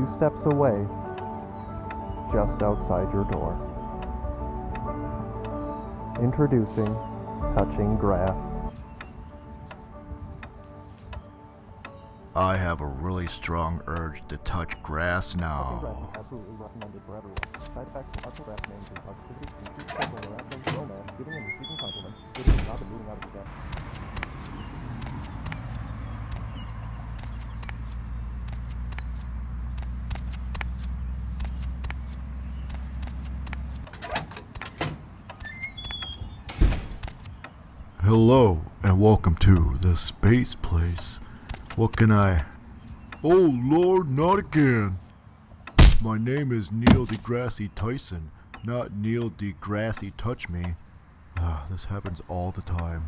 few steps away, just outside your door. Introducing Touching Grass. I have a really strong urge to touch grass now. Hello, and welcome to the space place. What can I. Oh lord, not again! My name is Neil deGrasse Tyson, not Neil deGrasse Touch Me. Ah, this happens all the time.